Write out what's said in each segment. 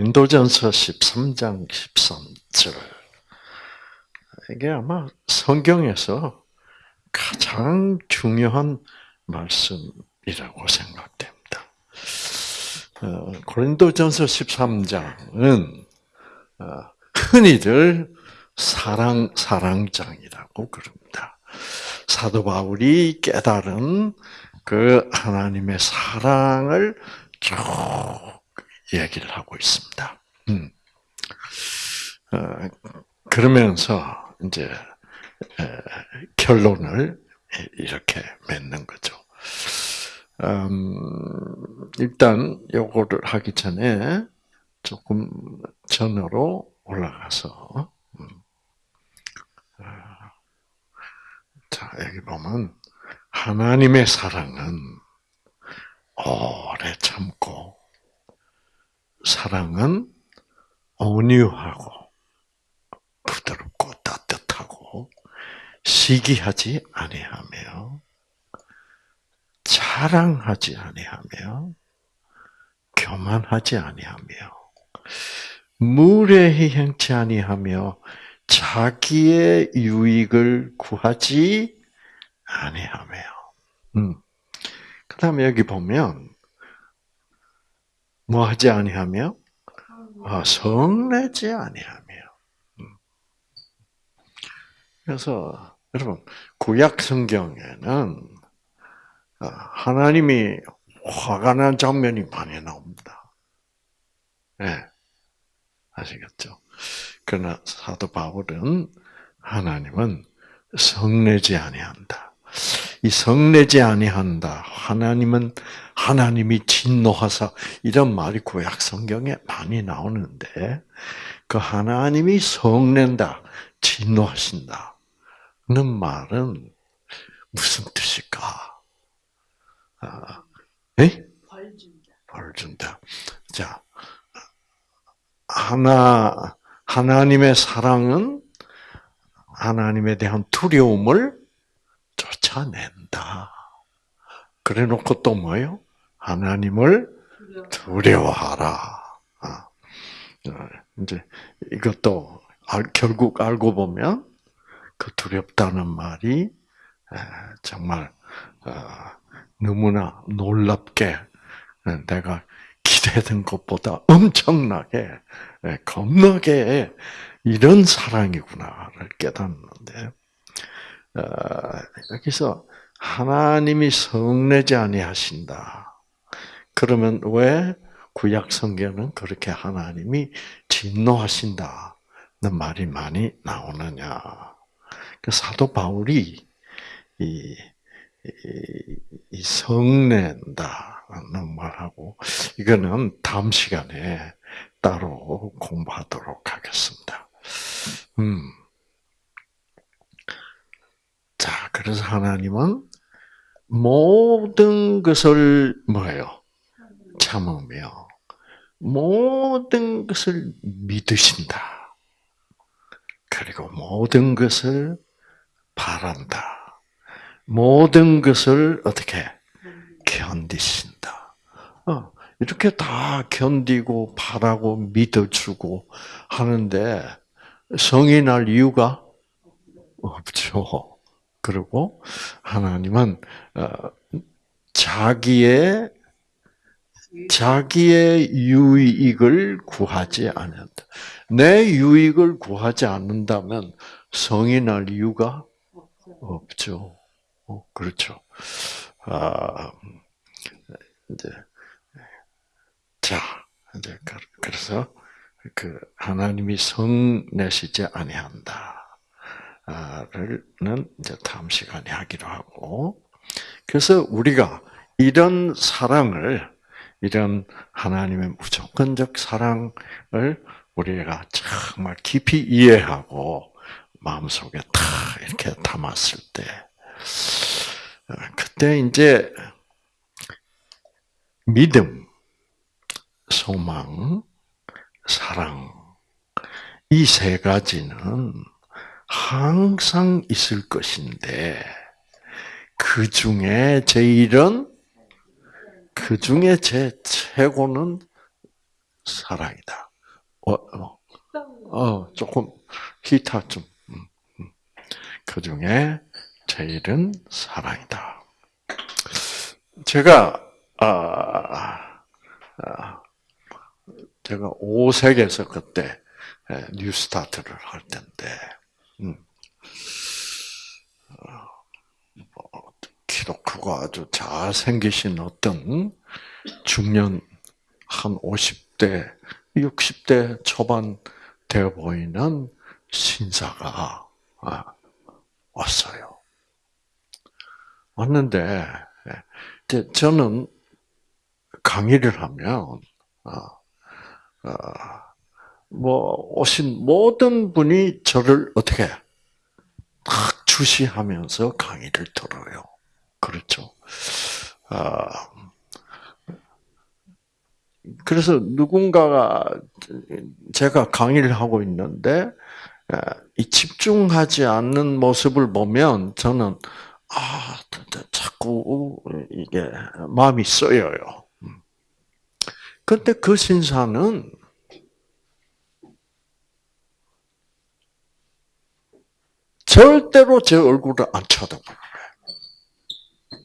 고린도전서 13장 13절. 이게 아마 성경에서 가장 중요한 말씀이라고 생각됩니다. 어, 고린도전서 13장은 어, 흔히들 사랑 사랑장이라고 그럽니다. 사도 바울이 깨달은 그 하나님의 사랑을 쭉 얘기를 하고 있습니다. 음. 어, 그러면서 이제 에, 결론을 이렇게 맺는 거죠. 음, 일단 요거를 하기 전에 조금 전으로 올라가서 음. 아, 자 여기 보면 하나님의 사랑은 오래 참고 사랑은 온유하고 부드럽고 따뜻하고 시기하지 아니하며 자랑하지 아니하며 교만하지 아니하며 무례히 행치 아니하며 자기의 유익을 구하지 아니하며. 음. 그다음에 여기 보면 뭐 하지 아니하며 아, 성내지 아니하며. 음. 그래서 여러분 구약 성경에는 아, 하나님이 화가 난 장면이 많이 나옵니다. 네. 아시겠죠? 그러나 사도 바울은 하나님은 성내지 아니한다. 이 성내지 아니한다. 하나님은 하나님이 진노하사 이런 말이 구약 성경에 많이 나오는데 그 하나님이 성낸다, 진노하신다. 는 말은 무슨 뜻일까? 아, 에? 벌 준다. 벌 준다. 자, 하나 하나님의 사랑은 하나님에 대한 두려움을 쫓아낸다. 그래 놓고 또 뭐예요? 하나님을 두려워하라. 아, 어, 이제 이것도 결국 알고 보면 그 두렵다는 말이 정말 어, 너무나 놀랍게 내가 기대던 것보다 엄청나게 겁나게 이런 사랑이구나를 깨닫는데 어, 여기서 하나님이 성내지 아니하신다. 그러면 왜 구약 성경은 그렇게 하나님이 진노하신다는 말이 많이 나오느냐? 그 사도 바울이 이, 이, 이 성낸다는 말하고 이거는 다음 시간에 따로 공부하도록 하겠습니다. 음. 자, 그래서 하나님은 모든 것을 뭐예요? 참으며 모든 것을 믿으신다. 그리고 모든 것을 바란다. 모든 것을 어떻게 견디신다. 어, 이렇게 다 견디고 바라고 믿어주고 하는데 성이 날 이유가 없죠. 그리고 하나님은 어, 자기의 자기의 유익을 구하지 않는다. 내 유익을 구하지 않는다면 성이 날 이유가 없죠. 어, 그렇죠. 아, 이제 자 이제 그래서 그 하나님이 성 내시지 아니한다. 를 이제 다음 시간에 하기로 하고. 그래서 우리가 이런 사랑을 이런 하나님의 무조건적 사랑을 우리가 정말 깊이 이해하고 마음속에 다 이렇게 담았을 때 그때 이제 믿음, 소망, 사랑 이 세 가지는 항상 있을 것인데 그 중에 제일은 그 중에 제 최고는 사랑이다. 어, 어, 어 조금 기타 좀. 음, 음. 그 중에 제일은 사랑이다. 제가 아, 아 제가 오색에서 그때 뉴스타트를 할 텐데, 음. 뭐, 키도 크고 아주 잘생기신 어떤 중년 한 50대, 60대 초반 되어 보이는 신사가 아, 왔어요. 왔는데 저는 강의를 하면 아, 아, 뭐 오신 모든 분이 저를 어떻게 딱 주시하면서 강의를 들어요. 그렇죠. 아, 그래서 누군가가 제가 강의를 하고 있는데 이 집중하지 않는 모습을 보면 저는 아 자꾸 이게 마음이 쓰여요. 근데 그 신사는 절대로 제 얼굴을 안 쳐다보는 거예요.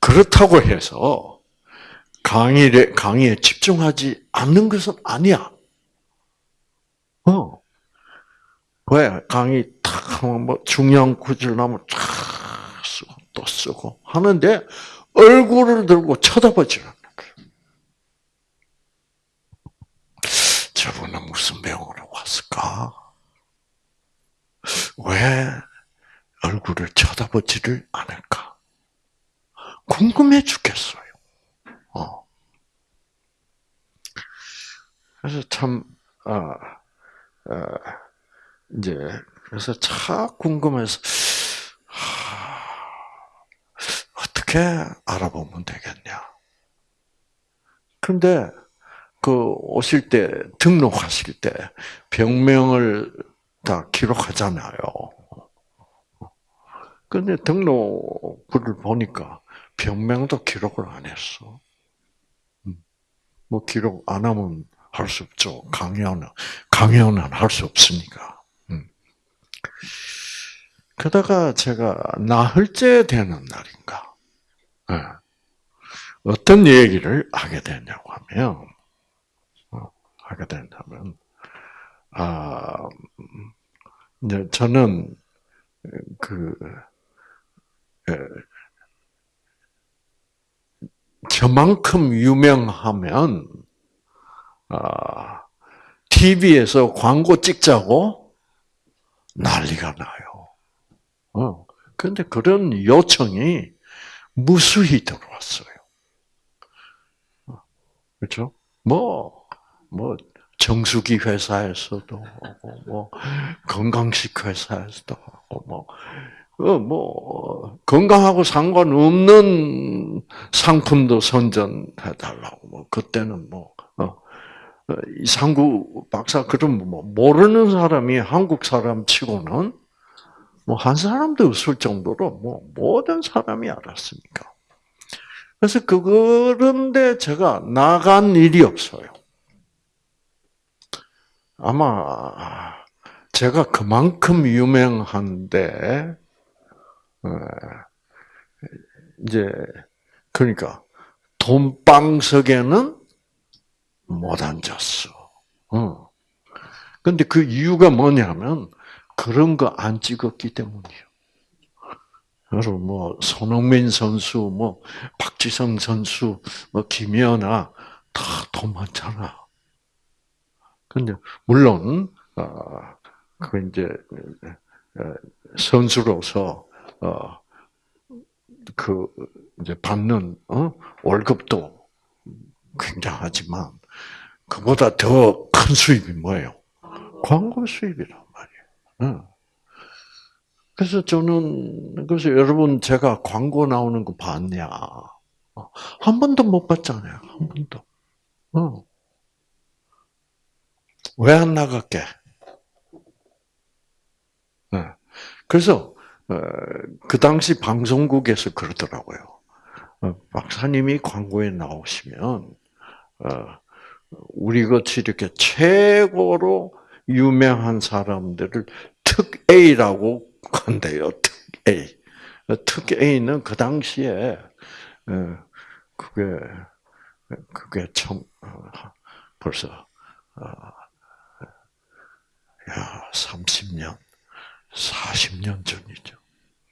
그렇다고 해서 강의에, 강의에 집중하지 않는 것은 아니야. 어. 왜? 강의 탁 뭐 중요한 구절 나면 탁 쓰고 또 쓰고 하는데 얼굴을 들고 쳐다보지 않는 거예요. 저분은 무슨 병으로 왔을까? 왜 얼굴을 쳐다보지를 않을까? 궁금해 죽겠어요. 어. 그래서 참, 어, 어, 이제, 그래서 참 궁금해서, 하, 어떻게 알아보면 되겠냐. 근데, 그, 오실 때, 등록하실 때, 병명을 다 기록하잖아요. 근데 등록부를 보니까 병명도 기록을 안 했어. 음. 뭐 기록 안 하면 할 수 없죠. 강연은 강연은 할 수 없으니까. 음. 그러다가 제가 나흘째 되는 날인가 네. 어떤 얘기를 하게 되냐고 하면 어, 하게 된다면 아, 이제 저는 그 저만큼 유명하면 아, TV에서 광고 찍자고 난리가 나요. 어. 근데 그런 요청이 무수히 들어왔어요. 어. 그렇죠? 뭐, 뭐, 정수기 회사에서도 하고, 뭐, 건강식 회사에서도 하고, 뭐, 어, 뭐, 건강하고 상관없는 상품도 선전해달라고, 뭐, 그때는 뭐, 어, 어 이상구 박사, 그럼 뭐, 모르는 사람이 한국 사람 치고는 뭐, 한 사람도 없을 정도로 뭐, 모든 사람이 알았으니까. 그래서 그런데 제가 나간 일이 없어요. 아마 제가 그만큼 유명한데 어, 이제 그러니까 돈방석에는 못 앉았어. 어. 근데 그 이유가 뭐냐면 그런 거 안 찍었기 때문이에요. 그래서 뭐 손흥민 선수, 뭐 박지성 선수, 뭐 김연아 다 돈 많잖아. 근데 물론 어그 이제 어, 선수로서 어그 이제 받는 어 월급도 굉장하지만 그보다 더 큰 수입이 뭐예요? 광고 수입이란 말이에요. 그래서 저는 그래서 여러분 제가 광고 나오는 거 봤냐? 어, 한 번도 못 봤잖아요. 한 번도. 어. 왜안 나갈게? 네. 그래서 어, 그 당시 방송국에서 그러더라고요. 어, 박사님이 광고에 나오시면 어, 우리 같이 이렇게 최고로 유명한 사람들을 특 A라고 한대요. 특 A. 특 A는 그 당시에 어, 그게 그게 참 어, 벌써 어, 야 30년, 40년 전이죠.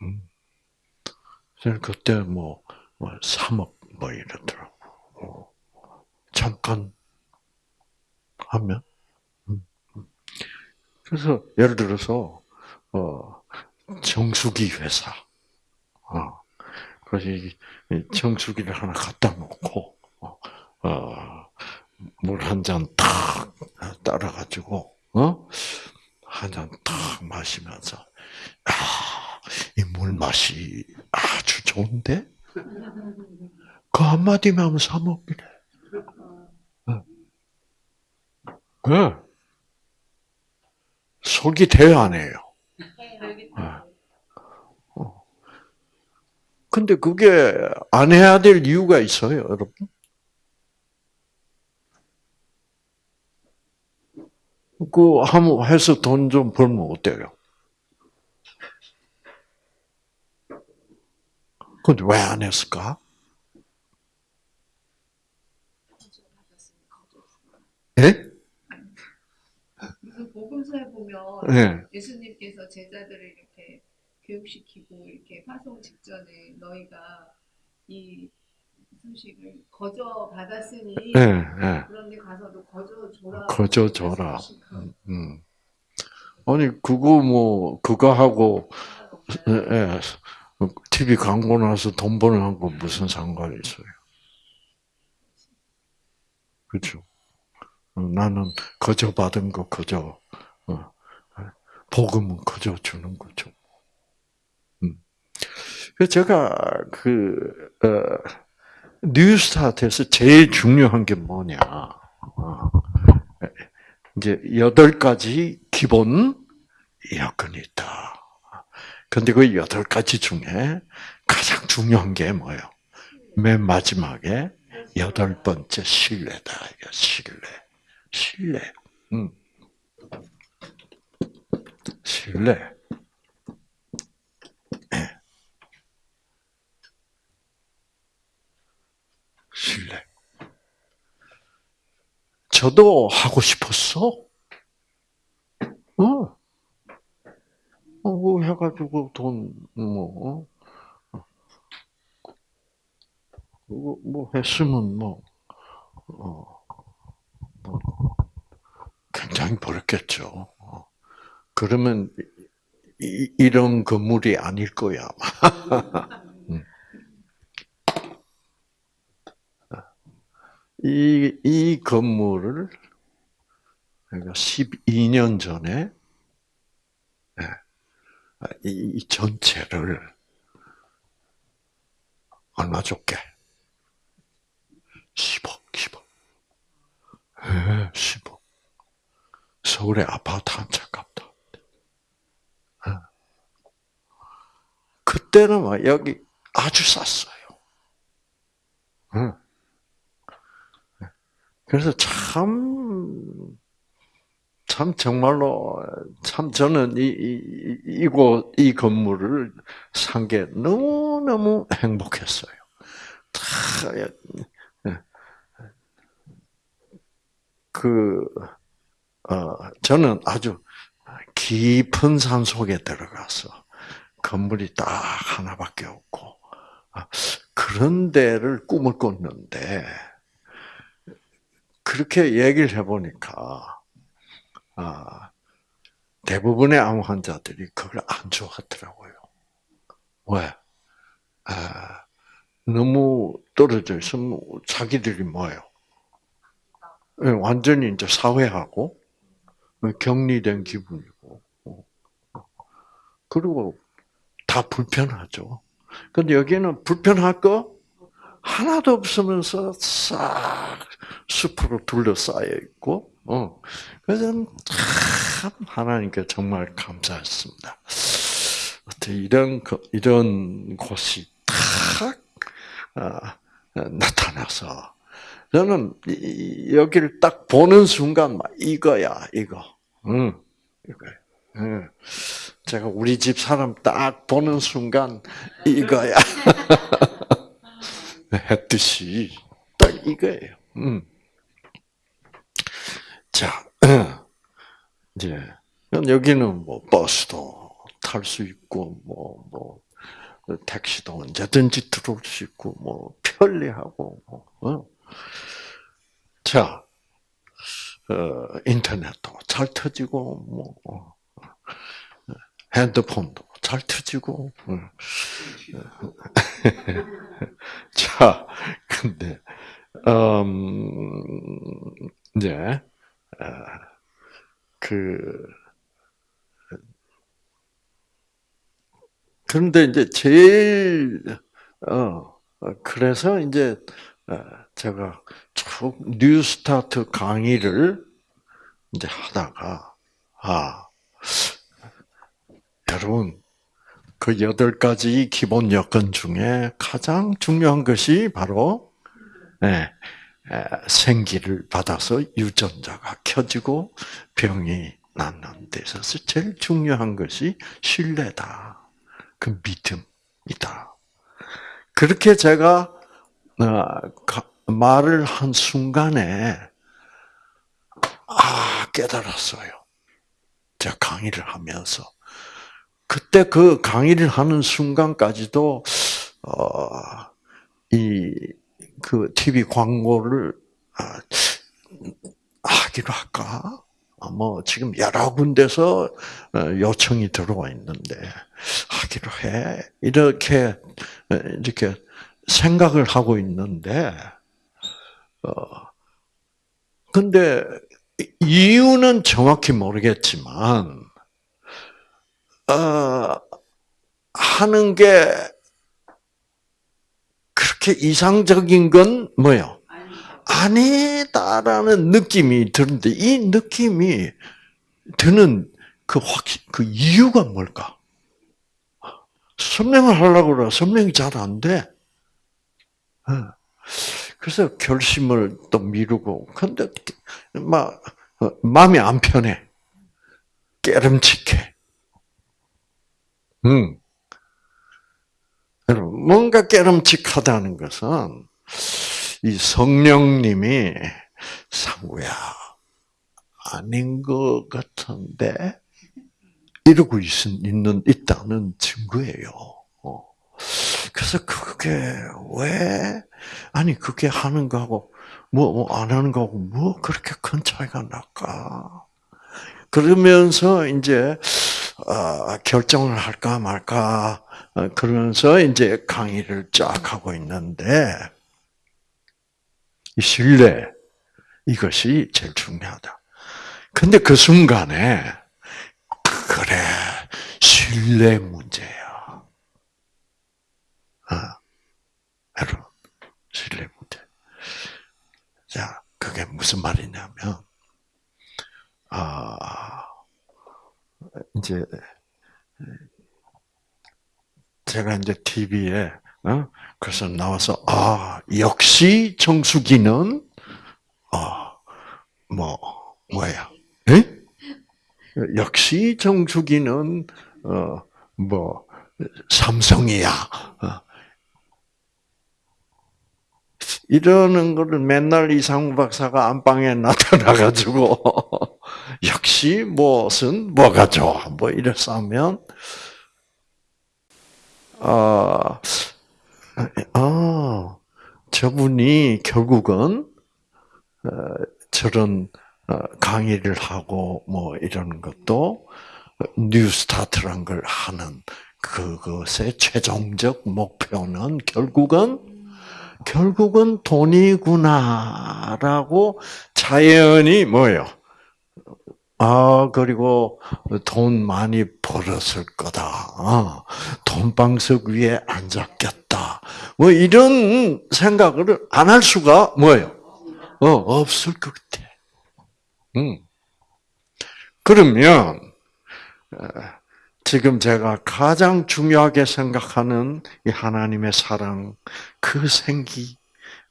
음. 그때 뭐, 뭐 3억 뭐 이러더라고. 잠깐 하면. 음, 음. 그래서 예를 들어서 어, 정수기 회사. 어, 그래서 정수기를 하나 갖다 놓고 어, 어 물한 잔 탁 따라가지고 어? 한 잔 탁 마시면서 아, 이 물 맛이 아주 좋은데? 그 한마디만 하면 사먹기래. 네. 속이 돼요, 안 해요? 네. 근데 그게 안 해야 될 이유가 있어요, 여러분. 그, 한번 해서 돈 좀 벌면 어때요? 근데 왜 안 했을까? 예? 복음서에 보면 예. 예수님께서 제자들을 이렇게 교육시키고 이렇게 파송 직전에 너희가 이 소식을 거저 받았으니 예, 예. 그런데 가서도 거저 줘라. 거저 줘라. 음. 아니, 그거 뭐, 그거 하고, 예, 예. TV 광고 나서 돈 버는 거 무슨 상관이 있어요? 그렇죠. 나는 거저 받은 거 거저, 어, 복음은 거저 주는 거죠. 음. 제가 그 어, 뉴스타트에서 제일 중요한 게 뭐냐? 어, 이제 여덟 가지 기본 여건이 있다. 근데 그 여덟 가지 중에 가장 중요한 게 뭐예요? 맨 마지막에 여덟 번째 신뢰다. 신뢰. 신뢰. 음. 신뢰. 네. 신뢰. 저도 하고 싶었어. 어. 어, 뭐 해가지고 돈, 뭐, 어? 그거 뭐 했으면 뭐, 어, 뭐, 굉장히 벌었겠죠. 어. 그러면 이, 이런 건물이 아닐 거야, 이, 이 건물을 내가 12년 전에 이, 이 전체를 얼마 줬게? 10억, 10억. 예, 10억. 서울의 아파트 한 채 값다. 예. 그때는 막 여기 아주 쌌어요. 예. 그래서 참, 참 정말로 참 저는 이, 이 이곳 이 건물을 산 게 너무 너무 행복했어요. 그 어, 저는 아주 깊은 산 속에 들어가서 건물이 딱 하나밖에 없고 아, 그런 데를 꿈을 꿨는데 그렇게 얘기를 해보니까 아, 대부분의 암 환자들이 그걸 안 좋아하더라고요. 왜? 아, 너무 떨어져 있으면 자기들이 뭐예요? 예, 완전히 이제 사회하고 격리된 기분이고 그리고 다 불편하죠. 근데 여기는 불편할 거 하나도 없으면서 싹 숲으로 둘러싸여 있고, 어. 그래서 참 하나님께 정말 감사했습니다. 어떻게 이런 이런 곳이 탁 아, 나타나서 저는 이- 여기를 딱 보는 순간 막 이거야 이거. 응. 응. 제가 우리 집 사람 딱 보는 순간 이거야 했듯이 딱 이거예요. 음. 자, 이제 여기는 뭐 버스도 탈 수 있고 뭐뭐 택시도 언제든지 들어올 수 있고 뭐 편리하고 뭐, 어. 자, 어, 인터넷도 잘 터지고 뭐 어, 핸드폰도 잘 터지고. 어. 자, 근데 음, 이제 어, 그 그런데 이제 제일 어 어, 그래서 이제 어, 제가 쭉 뉴스타트 강의를 이제 하다가 아 여러분 그 여덟 가지 기본 여건 중에 가장 중요한 것이 바로 예, 에, 생기를 받아서 유전자가 켜지고 병이 낫는 데 있어서 제일 중요한 것이 신뢰다. 그 믿음이다. 그렇게 제가 어, 가- 말을 한 순간에 아 깨달았어요. 제가 강의를 하면서 그때 그 강의를 하는 순간까지도 어, 이그 TV 광고를 아, 하기로 할까? 아, 뭐 지금 여러 군데서 어, 요청이 들어와 있는데 하기로 해 이렇게 어, 이렇게 생각을 하고 있는데 어 근데 이유는 정확히 모르겠지만 어 하는 게 그렇게 이상적인 건 뭐요? 아니다라는 느낌이 드는데 이 느낌이 드는 그 확, 그 이유가 뭘까? 설명을 하려고 그래. 설명이 잘 안 돼. 어. 그래서 결심을 또 미루고, 근데, 막, 어, 마음이 안 편해. 깨름칙해. 음. 여러분, 뭔가 깨름칙하다는 것은, 이 성령님이, 상구야, 아닌 것 같은데, 이러고 있, 있는, 있다는 증거예요. 어. 그래서 그게 왜, 아니, 그게 하는 거하고, 뭐, 뭐, 안 하는 거하고, 뭐, 그렇게 큰 차이가 날까? 그러면서, 이제, 어, 결정을 할까 말까, 어, 그러면서, 이제 강의를 쫙 하고 있는데, 이 신뢰, 이것이 제일 중요하다. 근데 그 순간에, 그래, 신뢰 문제야. 아, 여러분, 신뢰 문제. 자, 그게 무슨 말이냐면, 아, 이제, 제가 이제 TV에, 어? 그래서 나와서, 아, 역시 정수기는, 어, 뭐, 뭐야, 에? 역시 정수기는 어뭐 삼성이야. 어. 이러는 거를 맨날 이상우 박사가 안방에 나타나가지고 역시 무엇은 뭐가 좋아 뭐 이래서 하면 아, 아 저분이 결국은 어, 저런 어, 강의를 하고 뭐 이런 것도 뉴스타트란 걸 하는 그것의 최종적 목표는 결국은 결국은 돈이구나라고 자연히 뭐요? 아 그리고 돈 많이 벌었을 거다. 아, 돈방석 위에 앉았겠다. 뭐 이런 생각을 안 할 수가 뭐예요? 어 없을 것 같아. 음. 그러면 어, 지금 제가 가장 중요하게 생각하는 이 하나님의 사랑, 그 생기,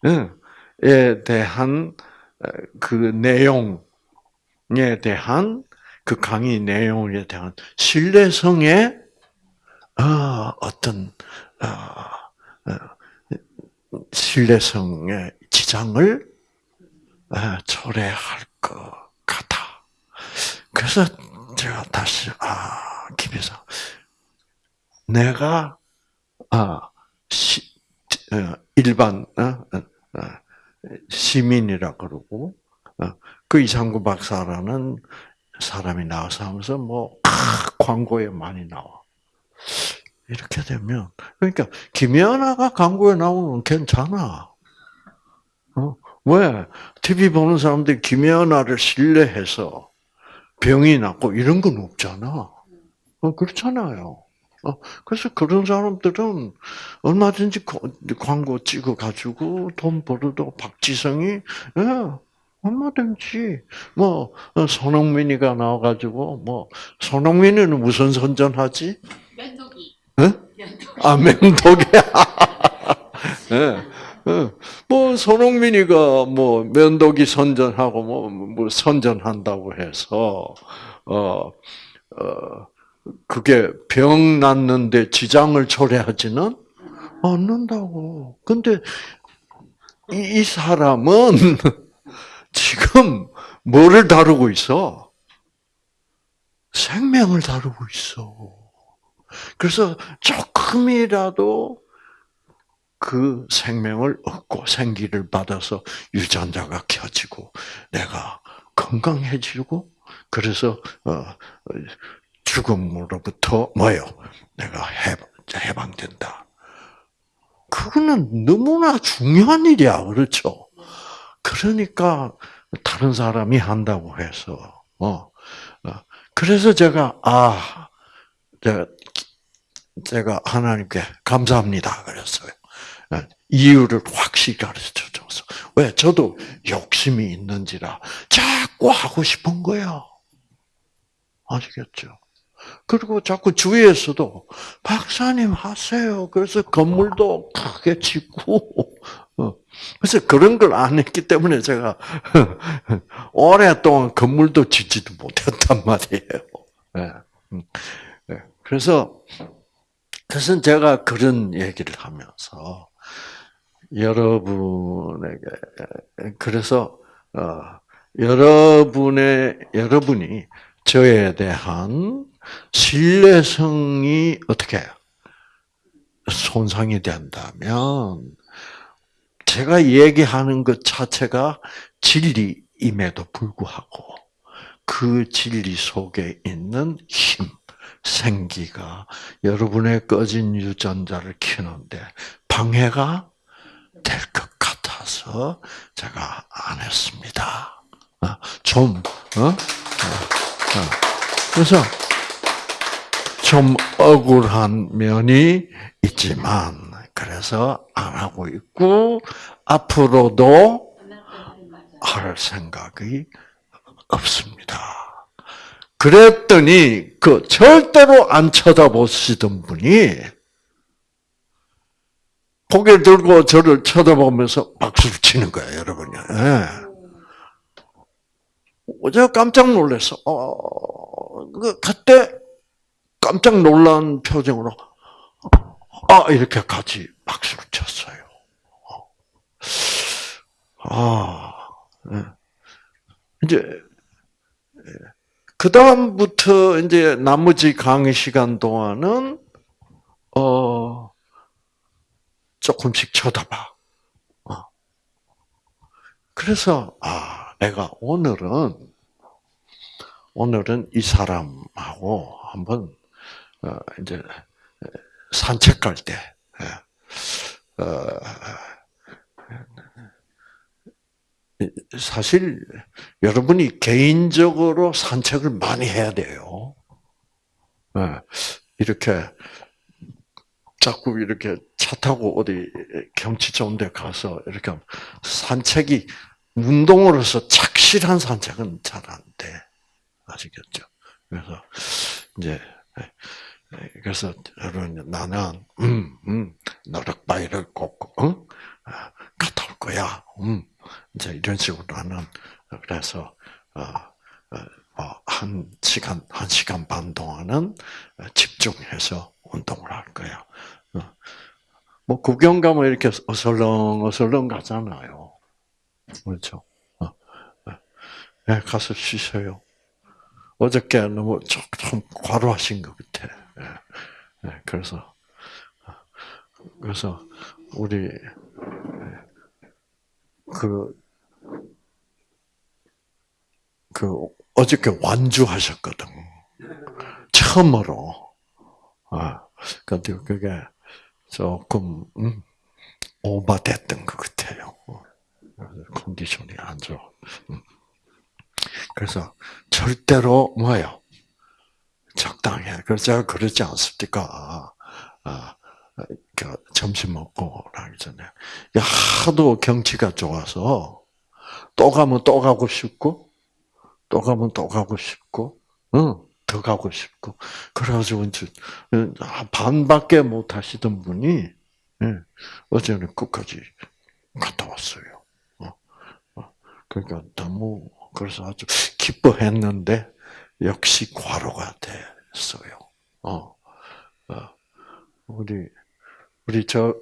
어, 대한 어, 그 내용 에 대한 그 강의 내용에 대한 신뢰성에 어, 어떤 어, 어, 신뢰성의 지장을 어, 초래할 것 같아. 그래서 제가 다시 아 김에서 내가 아 시, 어, 일반 어, 어, 어, 시민이라 그러고 어, 그 이상구 박사라는 사람이 나와서 하면서 뭐 아, 광고에 많이 나와. 이렇게 되면 그러니까 김연아가 광고에 나오면 괜찮아. 어? 왜? TV 보는 사람들이 김연아를 신뢰해서 병이 낫고 이런 건 없잖아. 어, 그렇잖아요. 어, 그래서 그런 사람들은 얼마든지 거- 광고 찍어가지고 돈 벌어도 박지성이, 예, 얼마든지, 뭐, 어, 손흥민이가 나와가지고, 뭐, 손흥민이는 무슨 선전하지? 면도기. 예? 면도기. 아. 예. 예. 뭐, 손흥민이가 뭐, 면도기 선전하고, 뭐, 뭐, 선전한다고 해서, 어, 어, 그게 병 낫는데 지장을 초래하지는 않는다고. 근데, 이, 이 사람은 지금 뭐를 다루고 있어? 생명을 다루고 있어. 그래서 조금이라도 그 생명을 얻고 생기를 받아서 유전자가 켜지고 내가 건강해지고 그래서 어, 죽음으로부터 뭐요? 내가 해방, 해방된다. 그거는 너무나 중요한 일이야, 그렇죠? 그러니까 다른 사람이 한다고 해서 어, 어. 그래서 제가 아 제가 제가 하나님께 감사합니다 그랬어요. 예, 이유를 확실히 가르쳐 줘서 왜 저도 욕심이 있는지라 자꾸 하고 싶은 거야. 아시겠죠? 그리고 자꾸 주위에서도 박사님 하세요. 그래서 건물도 크게 짓고 어, 그래서 그런 걸 안 했기 때문에 제가 오랫동안 건물도 짓지도 못했단 말이에요. 예, 음, 예. 그래서 그래서 제가 그런 얘기를 하면서 여러분에게 그래서 어, 여러분의 여러분이 저에 대한 신뢰성이 어떻게 손상이 된다면 제가 얘기하는 것 자체가 진리임에도 불구하고 그 진리 속에 있는 힘, 생기가 여러분의 꺼진 유전자를 키는데 방해가 될 것 같아서 제가 안 했습니다. 어, 좀, 어? 어, 어. 그래서 좀 억울한 면이 있지만, 그래서 안 하고 있고, 앞으로도 할 생각이 없습니다. 그랬더니, 그 절대로 안 쳐다보시던 분이, 고개 들고 저를 쳐다보면서 박수를 치는 거예요, 여러분이. 예. 제가 깜짝 놀랐어. 어, 그, 그때 깜짝 놀란 표정으로, 아, 이렇게 같이 박수를 쳤어요. 아, 예. 이제, 그-다음부터 이제 나머지 강의 시간 동안은, 어, 조금씩 쳐다봐. 어. 그래서, 아, 내가 오늘은, 오늘은 이 사람하고 한번, 어, 이제, 산책 갈 때, 예. 어, 사실 여러분이 개인적으로 산책을 많이 해야 돼요. 예. 이렇게 자꾸 이렇게 차 타고 어디 경치 좋은 데 가서 이렇게 산책이 운동으로서 착실한 산책은 잘 안 돼. 아시겠죠? 그래서 이제 그래서 여러분 나는 음, 음, 노력바위를 꼭 어? 갔다 올 거야. 음, 이제 이런 식으로 나는 그래서 어, 어, 어, 한 시간 한 시간 반 동안은 집중해서 운동을 할 거야. 어. 뭐 구경 가면 이렇게 어설렁 어설렁 가잖아요. 그렇죠. 어, 어. 네, 가서 쉬세요. 어저께 너무 조금 과로하신 것 같아. 예, 예, 그래서 그래서 우리 그, 그, 어저께 완주하셨거든. 처음으로. 아, 근데 그게 조금, 음, 오버됐던 것 같아요. 컨디션이 안 좋아. 음. 그래서 절대로 뭐예요? 적당해. 그래서 제가 그러지 않습니까? 아, 그 점심 먹고 나기 전에 하도 경치가 좋아서 또 가면 또 가고 싶고 또 가면 또 가고 싶고 응, 더 가고 싶고 그래가지고 이제 반밖에 못 하시던 분이 예, 어제는 끝까지 갔다 왔어요. 어, 어. 그러니까 너무 그래서 아주 기뻐했는데 역시 과로가 됐어요. 어, 어. 우리 우리 저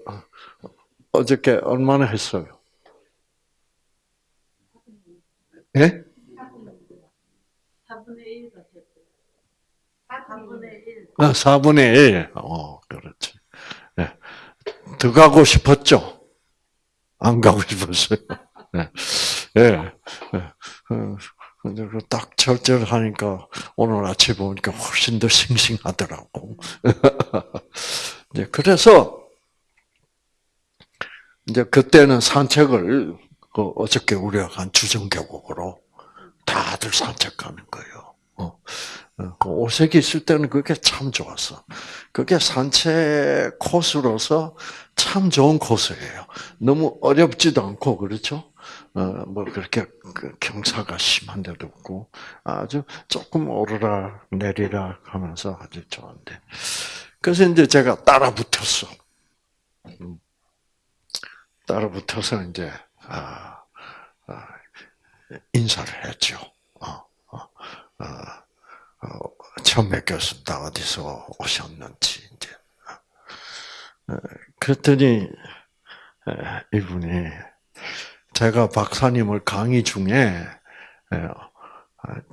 어저께 얼마나 했어요? 예? 4분의 1 같았어요. 4분의 1. 아, 4분의 1. 어, 그렇지. 예. 더 가고 싶었죠? 안 가고 싶었어요. 예. 예. 예. 어, 근데 그딱 절절하니까 오늘 아침에 보니까 훨씬 더 싱싱하더라고. 이제 그래서 이제 그때는 산책을 그 어저께 우리가 간 주정교국으로 다들 산책 가는 거예요. 어. 어, 그 오색이 있을 때는 그게 참 좋았어. 그게 산책 코스로서 참 좋은 코스예요. 너무 어렵지도 않고 그렇죠. 어, 뭐 그렇게 그 경사가 심한 데도 없고 아주 조금 오르락 내리락 하면서 아주 좋은데. 그래서 이제 제가 따라 붙었어. 음. 따라 붙어서 이제 아, 아, 인사를 했죠. 어, 어, 어, 처음 뵙겠습니다. 어디서 오셨는지 이제. 그랬더니 이분이 제가 박사님을 강의 중에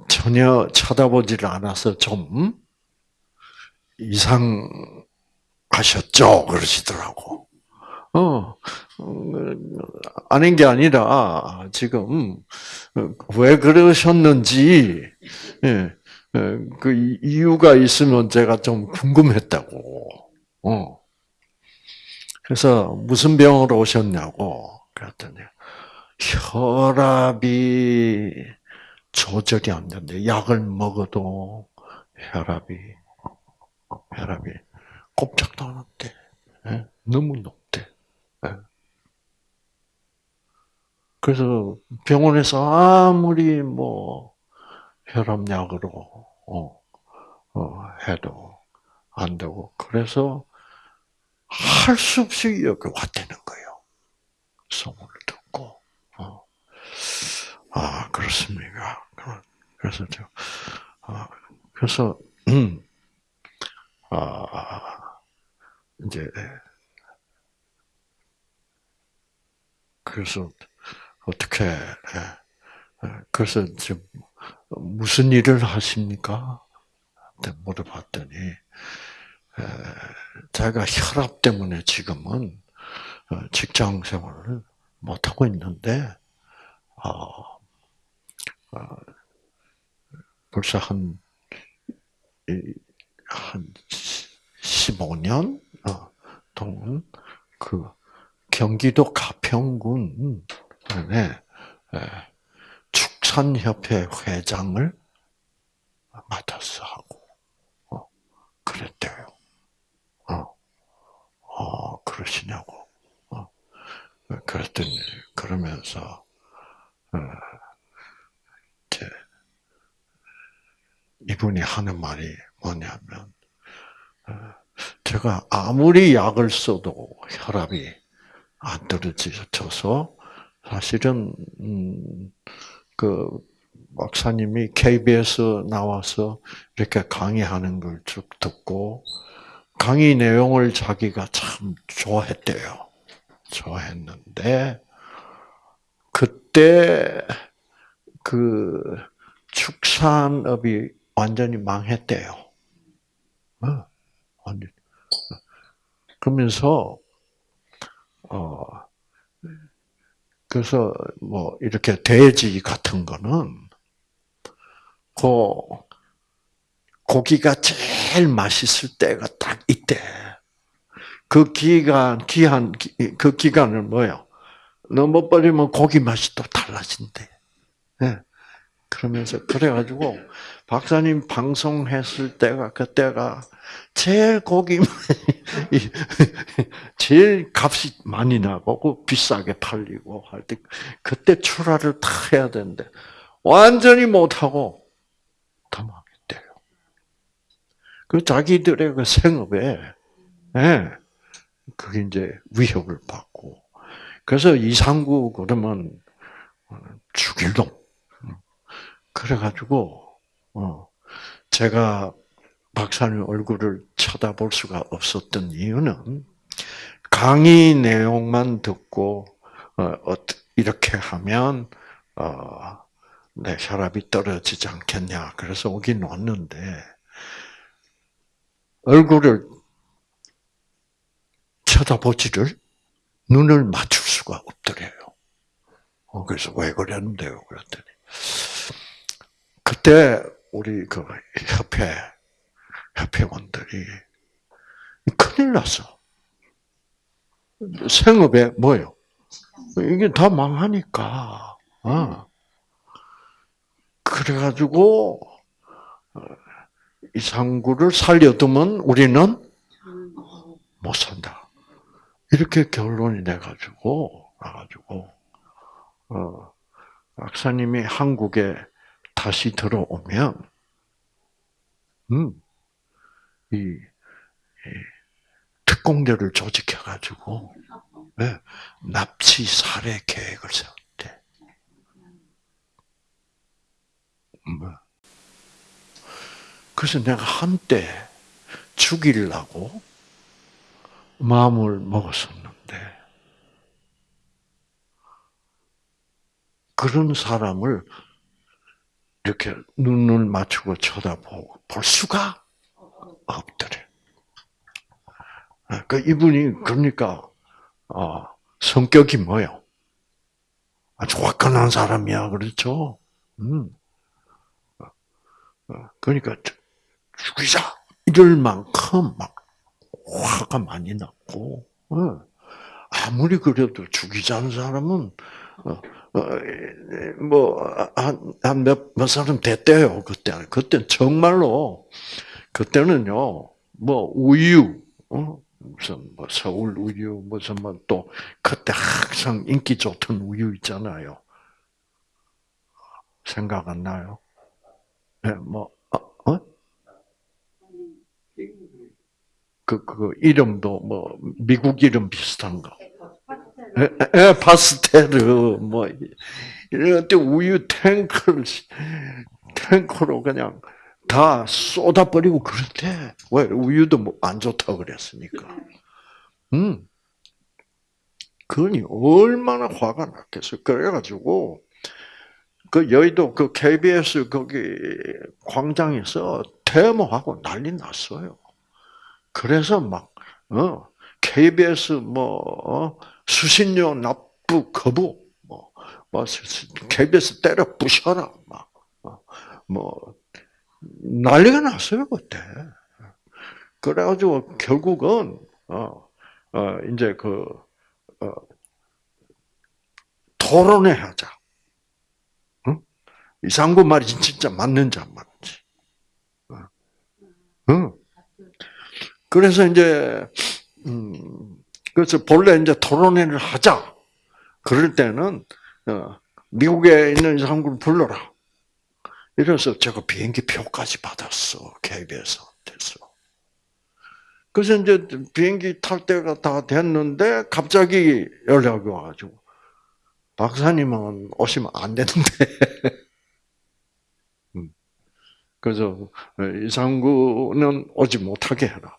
전혀 쳐다보지를 않아서 좀 이상하셨죠 그러시더라고. 어, 아닌 게 아니라, 지금, 왜 그러셨는지, 예, 그 이유가 있으면 제가 좀 궁금했다고. 어. 그래서 무슨 병으로 오셨냐고, 그랬더니, 혈압이 조절이 안 된대. 약을 먹어도 혈압이, 혈압이 꼼짝도 안 한대. 예? 너무 높대. 예. 그래서 병원에서 아무리 뭐 혈압약으로 어, 어, 해도 안 되고 그래서 할 수 없이 여기 왔다는 거예요. 어. 아 그렇습니까? 그래서 저 아, 그래서 음, 아 이제 그래서 어떻게 그래서 지금 무슨 일을 하십니까? 물어봤더니 제가 혈압 때문에 지금은 어, 직장 생활을 못 하고 있는데 벌써 한, 한 15년 동안 그 경기도 가평군에 축산협회 회장을 맡아서 하고 어, 그랬대요. 어, 어 그러시냐고. 어, 그랬더니 그러면서 어, 이분이 하는 말이 뭐냐면 어, 제가 아무리 약을 써도 혈압이 안 떨어져서 사실은 음, 그 박사님이 KBS 나와서 이렇게 강의하는 걸 쭉 듣고 강의 내용을 자기가 참 좋아했대요. 좋아했는데 그때 그 축산업이 완전히 망했대요. 어, 완전. 그러면서 어 그래서 뭐 이렇게 돼지 같은 거는 그 고기가 제일 맛있을 때가 딱 이때. 그 기간 기한 그 기간을 뭐요? 너무 버리면 고기 맛이 또 달라진대. 예. 그러면서 그래가지고 박사님 방송했을 때가 그때가 제일 고기 제일 값이 많이 나고 비싸게 팔리고 할 때 그때 출하를 다 해야 되는데 완전히 못하고 다 망했대요. 그 자기들의 그 생업에 예, 그게 이제 위협을 받고 그래서 이상구 그러면 죽일 놈. 그래가지고 어 제가 박사님 얼굴을 쳐다볼 수가 없었던 이유는 강의 내용만 듣고 어 이렇게 하면 어 내 혈압이 떨어지지 않겠냐. 그래서 오긴 왔는데 얼굴을 쳐다보지를 눈을 맞출 수가 없더래요. 어, 그래서 왜 그랬는데요? 그랬더니 그때 우리 그 협회 협회원들이 큰일 났어. 생업에 뭐요? 이게 다 망하니까. 어. 그래가지고 어, 이상구를 살려두면 우리는 못 산다. 이렇게 결론이 돼가지고 나가지고 어, 박사님이 한국에 다시 들어오면, 음, 이, 이 특공대를 조직해가지고, 네, 납치 살해 계획을 세웠대. 뭐. 그래서 내가 한때 죽이려고 마음을 먹었었는데, 그런 사람을 이렇게 눈을 맞추고 쳐다보고 볼 수가 없더래. 그 이분이 그러니까 어, 성격이 뭐요? 아주 화끈한 사람이야, 그렇죠? 음. 어, 그러니까 죽이자 이럴 만큼 막 화가 많이 났고, 어. 아무리 그래도 죽이자는 사람은 어, 뭐한몇 몇 사람 됐대요 그때는 그때 정말로 그때는요 뭐 우유 어? 무슨 뭐 서울 우유 무슨 뭐 또 그때 항상 인기 좋던 우유 있잖아요 생각 안 나요? 네, 뭐 어? 어? 그, 그, 이름도 뭐, 미국 이름 비슷한 거. 에, 에, 파스텔르, 뭐, 이럴 때 우유 탱크를, 탱크로 그냥 다 쏟아버리고 때, 왜, 우유도 뭐 안 좋다고 그랬으니까. 음. 그러니 얼마나 화가 났겠어. 그래가지고, 그 여의도 그 KBS 거기 광장에서 데모하고 난리 났어요. 그래서 막, 어, KBS 뭐, 어, 수신료 납부 거부, 뭐, 뭐, KBS 때려 부셔라, 막, 어, 뭐, 난리가 났어요, 그때. 그래가지고 결국은, 어, 어, 이제 그, 어, 토론회 하자. 응? 이상구 말이 진짜 맞는지 안 맞는지. 응? 그래서 이제 음 그래서 본래 이제 토론회를 하자. 그럴 때는 어, 미국에 있는 사람을 불러라. 이래서 제가 비행기 표까지 받았어 KBS한테서. 그래서 이제 비행기 탈 때가 다 됐는데 갑자기 연락이 와가지고 박사님은 오시면 안 되는데. 음. 그래서 이상구는 오지 못하게 해라.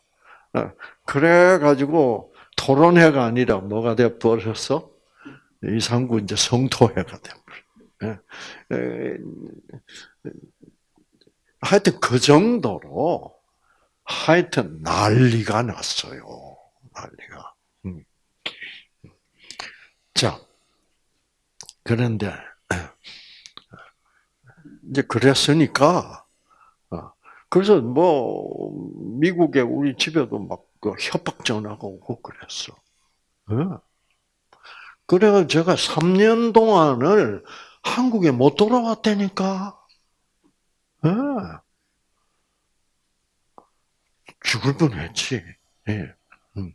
어, 그래가지고 토론회가 아니라 뭐가 돼 버렸어? 이상구 이제 성토회가 돼버려. 하여튼 그 정도로 하여튼 난리가 났어요. 난리가. 음. 자, 그런데 이제 그랬으니까 어, 그래서 뭐 미국에 우리 집에도 막 그 협박 전화가 오고 그랬어. 어. 그래가 제가 3년 동안을 한국에 못 돌아왔다니까. 어. 죽을 뻔했지. 예. 음.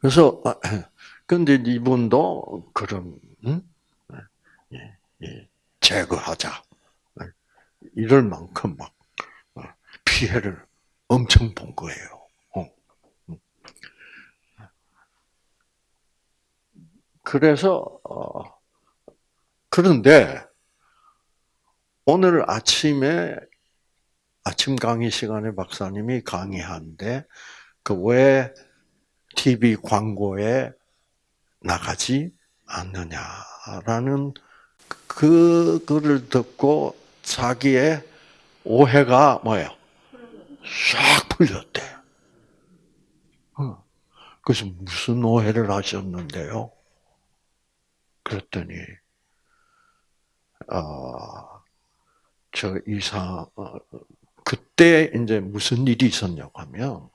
그래서 아, 근데 이분도 그런 음? 예, 예, 제거하자 이럴 만큼 막 어, 피해를 엄청 본 거예요. 어. 음. 그래서 어, 그런데 오늘 아침에 아침 강의 시간에 박사님이 강의하는데 그 왜 TV 광고에 나가지 않느냐라는 그 글을 듣고 자기의 오해가 뭐예요? 싹 풀렸대. 어. 그래서 무슨 오해를 하셨는데요? 그랬더니 어, 저 이사 어, 그때 이제 무슨 일이 있었냐고 하면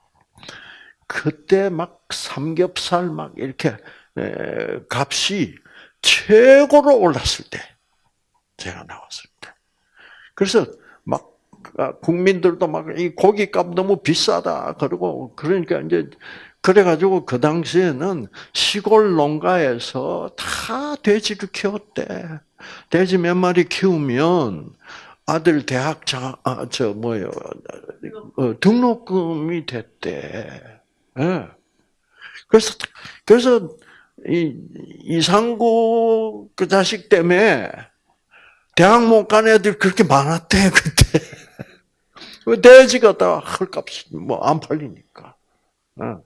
그때 막 삼겹살 막 이렇게 에, 값이 최고로 올랐을 때 제가 나왔을 때 그래서 막 아, 국민들도 막 이 고기값 너무 비싸다 그러고 그러니까 이제 그래가지고 그 당시에는 시골 농가에서 다 돼지를 키웠대. 돼지 몇 마리 키우면 아들 대학 자, 아, 저, 뭐요, 어, 등록금이 됐대. 예. 그래서, 그래서, 이, 이상구 그 자식 때문에 대학 못 간 애들 그렇게 많았대, 그때. 그 돼지가 다 헐값이 뭐 안 팔리니까. 어.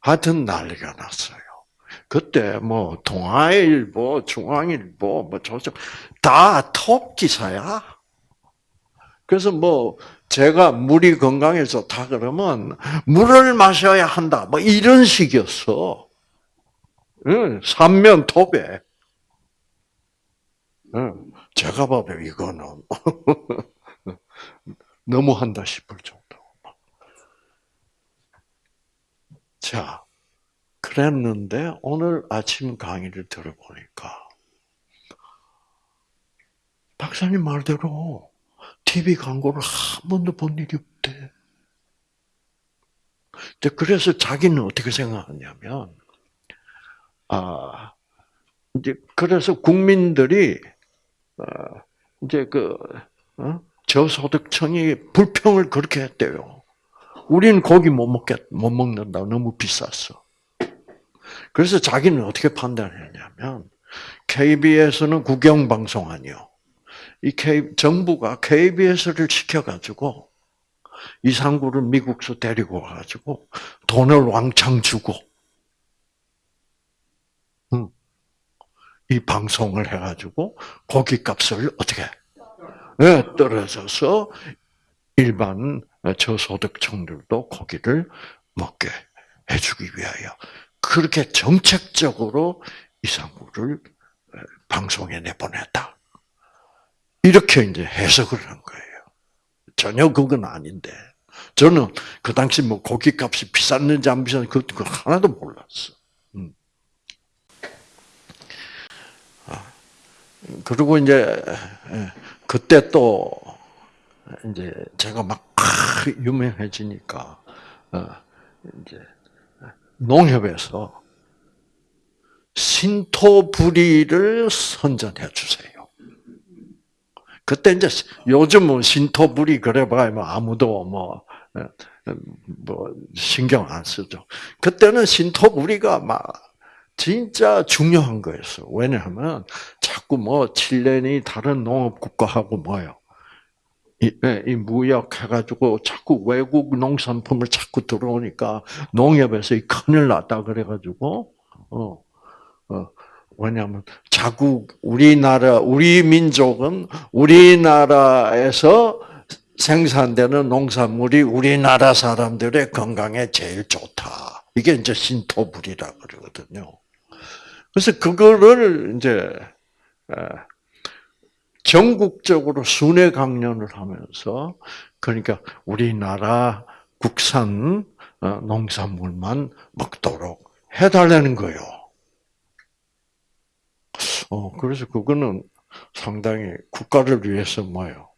하여튼 난리가 났어요. 그때 뭐 동아일보, 중앙일보, 뭐 조선 다톱 기사야. 그래서 뭐 제가 물이 건강에 좋다 그러면 물을 마셔야 한다. 뭐 이런 식이었어. 응, 삼면 톱에. 응, 제가 봐도 이거는 너무한다 싶을 정도. 자, 그랬는데 오늘 아침 강의를 들어보니까 박사님 말대로 TV 광고를 한 번도 본 일이 없대. 그래서 자기는 어떻게 생각하냐면, 아, 이제 그래서 국민들이 어, 이제 그 어? 저소득층이 불평을 그렇게 했대요. 우리는 고기 못 먹겠 못 먹는다. 너무 비쌌어. 그래서 자기는 어떻게 판단했냐면 KBS는 국영 방송 아니요. 이 K, 정부가 KBS를 시켜가지고 이상구를 미국서 데리고 와가지고 돈을 왕창 주고 이 방송을 해가지고 고기 값을 어떻게 네, 떨어져서 일반 저소득층들도 고기를 먹게 해주기 위하여 그렇게 정책적으로 이상구를 방송에 내보냈다. 이렇게 이제 해석을 한 거예요. 전혀 그건 아닌데. 저는 그 당시 뭐 고기값이 비쌌는지 안 비쌌는지 그 하나도 몰랐어. 음. 아, 그리고 이제 그때 또 이제 제가 막 유명해지니까 어, 이제 농협에서 신토부리를 선전해 주세요. 그때 이제 요즘은 신토부리 그래봐야 뭐 아무도 뭐, 뭐 신경 안 쓰죠. 그때는 신토부리가 막 진짜 중요한 거였어. 왜냐하면 자꾸 뭐 칠레니 다른 농업 국가하고 뭐요. 이, 예, 이 무역 해가지고 자꾸 외국 농산품을 자꾸 들어오니까 농협에서 이 큰일 났다 그래가지고 어, 어 왜냐하면 자국 우리나라 우리 민족은 우리나라에서 생산되는 농산물이 우리나라 사람들의 건강에 제일 좋다. 이게 이제 신토불이라 그러거든요. 그래서 그거를 이제 에, 전국적으로 순회 강연을 하면서 그러니까 우리나라 국산 어, 농산물만 먹도록 해달라는 거예요. 어, 그래서 그거는 상당히 국가를 위해서 뭐요?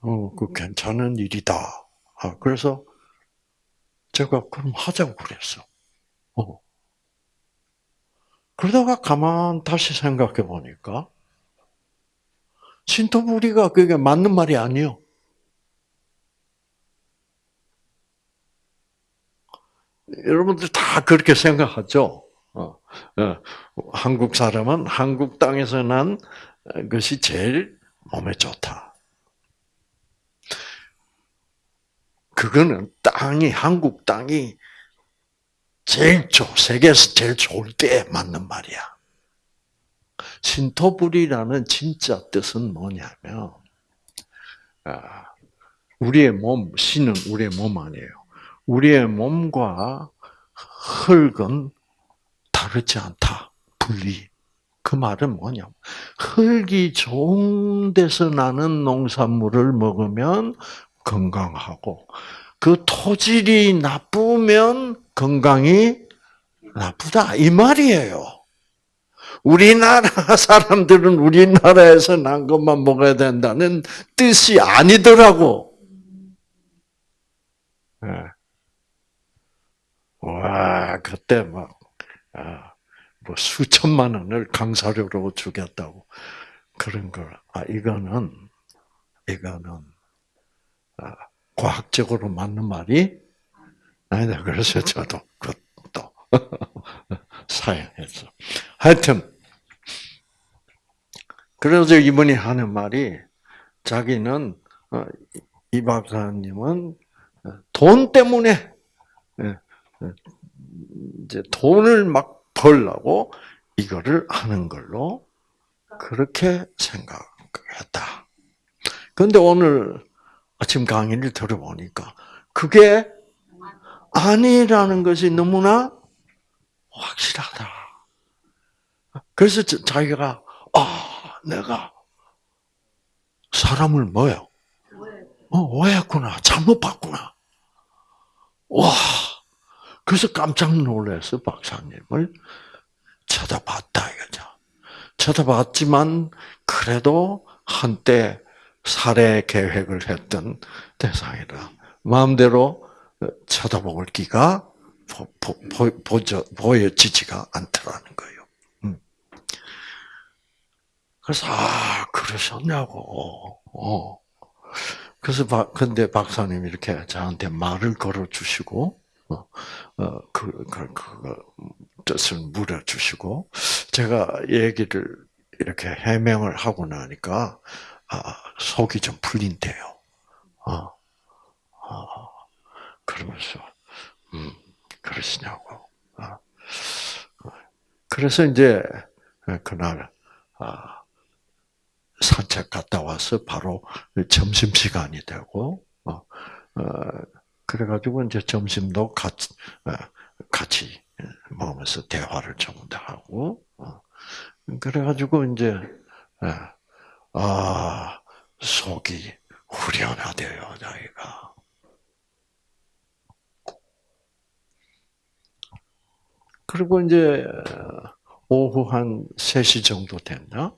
어, 그 괜찮은 일이다. 아, 그래서 제가 그럼 하자고 그랬어. 어. 그러다가 가만 다시 생각해 보니까 신토부리가 그게 맞는 말이 아니요. 여러분들 다 그렇게 생각하죠. 어, 어, 한국 사람은 한국 땅에서 난 것이 제일 몸에 좋다. 그거는 땅이 한국 땅이 제일 좋, 세계에서 제일 좋을 때 맞는 말이야. 신토불이라는 진짜 뜻은 뭐냐면 아, 우리의 몸, 신은 우리의 몸 아니에요. 우리의 몸과 흙은 다르지 않다. 분리. 그 말은 뭐냐면 흙이 좋은 데서 나는 농산물을 먹으면 건강하고 그 토질이 나쁘면 건강이 나쁘다 이 말이에요. 우리나라 사람들은 우리나라에서 난 것만 먹어야 된다는 뜻이 아니더라고. 예. 와 그때 막 아, 뭐 수천만 원을 강사료로 주겠다고 그런 걸. 아 이거는 이거는 아, 과학적으로 맞는 말이 아니다. 그래서 저도 그것도 사양했어. 하여튼 그래서 이분이 하는 말이 자기는 어, 이 박사님은 돈 때문에 예, 이제 돈을 막 벌려고 이거를 하는 걸로 그렇게 생각했다. 그런데 오늘 아침 강의를 들어보니까 그게 아니라는 것이 너무나 확실하다. 그래서 자기가 아 내가 사람을 뭐요? 어, 오해했구나. 잘못 봤구나. 와. 그래서 깜짝 놀라서 박사님을 쳐다봤다 이거죠. 쳐다봤지만 그래도 한때 살해 계획을 했던 대상이라 마음대로 쳐다볼 기가 보, 보, 보, 보저, 보여지지가 않더라는 거예요. 음. 그래서 아 그러셨냐고. 어. 그래서 박, 근데 박사님 이렇게 저한테 말을 걸어 주시고 어, 그, 그, 뜻을 물어주시고, 제가 얘기를 이렇게 해명을 하고 나니까, 아, 속이 좀 풀린대요. 어, 어, 그러면서, 음, 그러시냐고. 어. 그래서 이제, 그날, 아, 산책 갔다 와서 바로 점심 시간이 되고, 어, 어, 그래가지고 이제 점심도 같이 같이 먹으면서 대화를 좀더 하고 그래가지고 이제 아 속이 후련하대요 자기가 그리고 이제 오후 한 3시 정도 됐나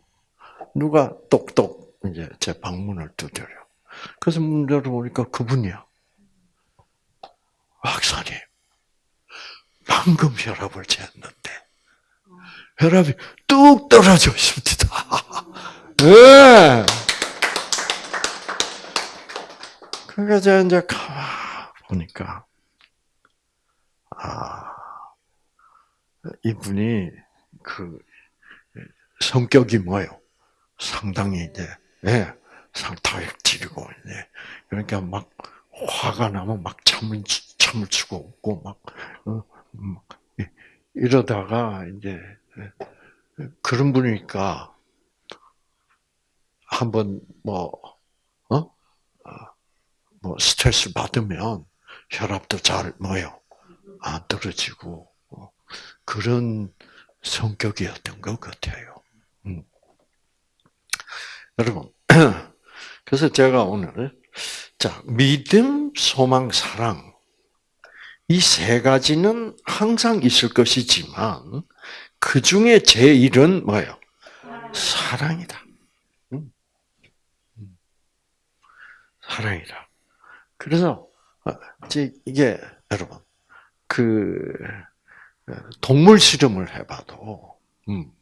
누가 똑똑 이제 제 방문을 두드려 그래서 문 열어보니까 그분이야. 박사님, 방금 혈압을 재었는데, 혈압이 뚝 떨어져 있습니다. 네. 그래서 이제 가만 보니까, 아, 이분이 그 성격이 뭐예요? 상당히 이제 예, 상타액질이고 이제 그러니까 막 화가 나면 막 참을 참을 수가 없고 막, 어, 막 이- 이러다가 이제 예, 그런 분이니까 한번 뭐 어? 아, 뭐 스트레스 받으면 혈압도 잘 뭐요 안 떨어지고 어, 그런 성격이었던 것 같아요. 음. 여러분, 그래서 제가 오늘 자 믿음, 소망, 사랑 이 세 가지는 항상 있을 것이지만 그 중에 제일은 뭐예요? 사랑이다. 음. 음. 사랑이다. 그래서 어, 이제 이게 여러분 그 어, 동물 실험을 해봐도 음,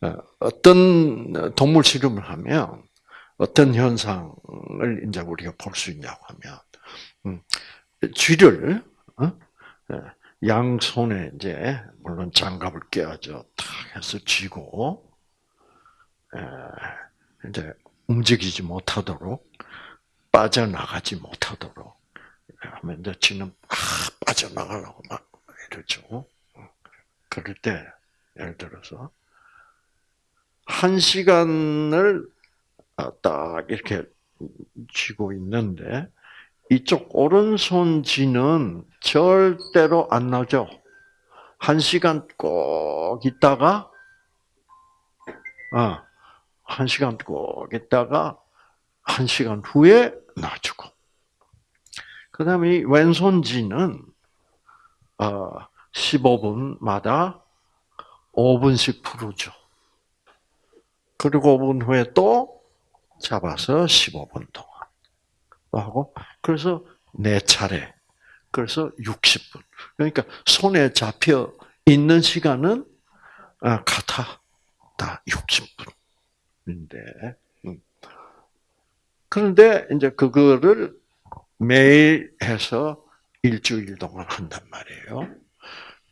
어, 어떤 동물 실험을 하면 어떤 현상을 이제 우리가 볼 수 있냐고 하면 음, 쥐를 어? 어, 양 손에 이제 물론 장갑을 껴야죠. 탁 해서 쥐고 에, 이제 움직이지 못하도록 빠져나가지 못하도록 하면 이제 쥐는 막 빠져나가려고 막 이러죠. 그럴 때 예를 들어서 한 시간을 아, 딱 이렇게 쥐고 있는데 이쪽 오른손 쥐는 절대로 안 나죠. 한 시간 꼭 있다가 아, 한 시간 꼭 있다가 한 시간 후에 놔주고 그 다음에 이 왼손 쥐는 어, 15분마다 5분씩 풀어줘. 그리고 5분 후에 또 잡아서 15분 동안 하고 그래서 네 차례. 그래서 60분. 그러니까 손에 잡혀 있는 시간은 아, 같아. 다 60분인데. 음. 그런데 이제 그거를 매일 해서 일주일 동안 한단 말이에요.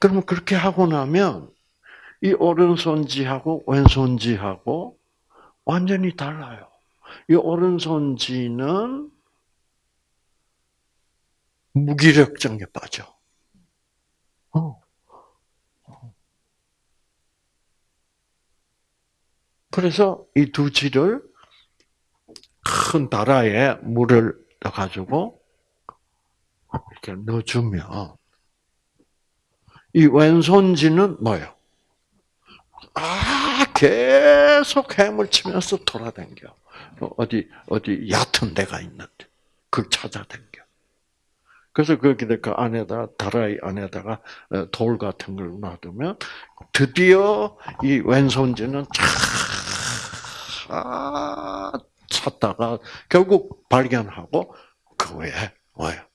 그러면 그렇게 하고 나면 이 오른손지하고 왼손지하고 완전히 달라요. 이 오른손지는 무기력증에 빠져. 어. 그래서 이 두 지를 큰 다라에 물을 넣어가지고 이렇게 넣어주면 이 왼손지는 뭐예요? 아 계속 헤물 치면서 돌아다녀. 어디 어디 얕은 데가 있는데 그걸 찾아다녀. 그래서 거기다 그 안에다 다라이 안에다가 어, 돌 같은 걸 놔두면 드디어 이 왼손지는 차 찾다가 결국 발견하고 그 외에 뭐예요?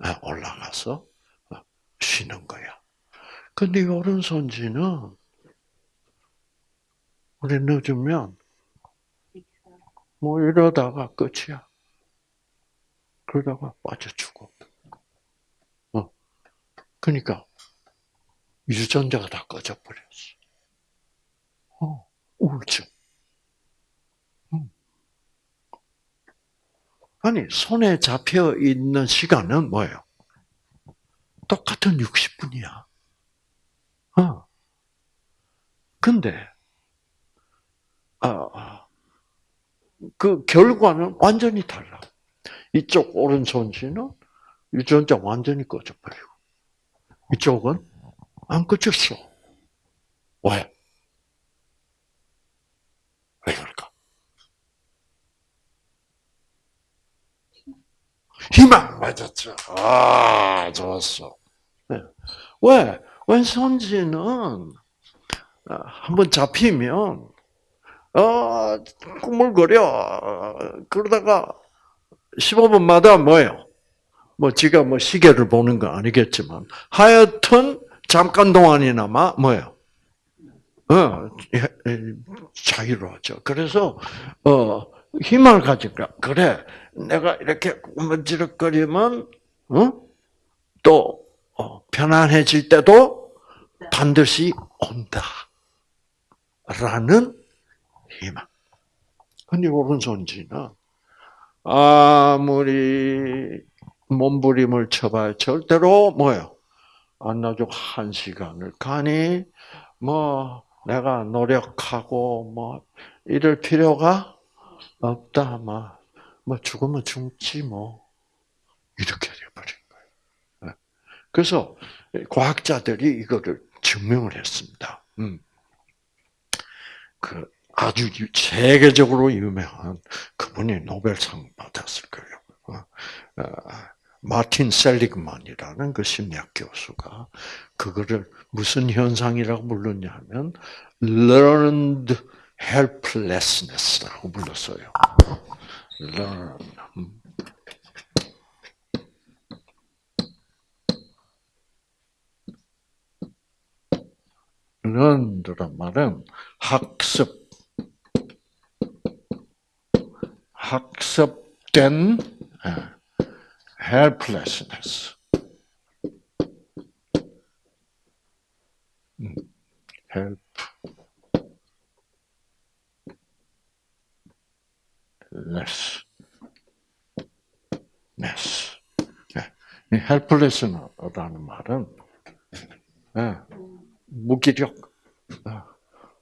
아, 올라가서 쉬는 거야. 근데 이 오른손지는 우리 늦으면 뭐 이러다가 끝이야. 그러다가 빠져 죽어. 어. 그러니까 유전자가 다 꺼져 버렸어. 어, 우울증. 아니 손에 잡혀 있는 시간은 뭐예요? 똑같은 60분이야. 어. 근데 아, 그 결과는 완전히 달라. 이쪽 오른손지는 유전자 완전히 꺼져버리고, 이쪽은 안 꺼졌어. 왜? 왜 그럴까? 희망 맞았죠. 아, 좋았어. 네. 왜? 왼손지는 아, 한번 잡히면 어, 꾸물거려. 그러다가 15분마다 뭐예요? 뭐 지가 뭐 시계를 보는 거 아니겠지만 하여튼 잠깐 동안이나마 뭐예요? 어, 자유로워져. 그래서 어 힘을 가지까 그래 내가 이렇게 꾸물지럭거리면 어? 또 어, 편안해질 때도 반드시 온다. 라는 희망. 근데 오른손지는 아무리 몸부림을 쳐봐야 절대로 뭐요? 안 나죠. 한 시간을 가니 뭐 내가 노력하고 뭐 이럴 필요가 없다. 뭐, 뭐 죽으면 죽지 뭐 이렇게 돼버린 거예요. 네. 그래서 과학자들이 이거를 증명을 했습니다. 음. 그 아주 유- 세계적으로 유명한 그분이 노벨상 받았을 거예요. 어, 어, 마틴 셀리그만이라는 그 심리학 교수가 그거를 무슨 현상이라고 불렀냐면 learned helplessness라고 불렀어요. Learn. 음. learned란 말은 학습, 학습된 예, helplessness. 음, help. Less. less. 예, 이 helpless라는 말은 예, 무기력. 아,